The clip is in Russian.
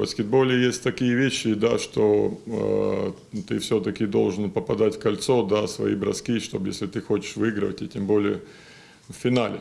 баскетболе есть такие вещи, да, что э, ты все-таки должен попадать в кольцо, да, свои броски, чтобы если ты хочешь выигрывать, и тем более в финале.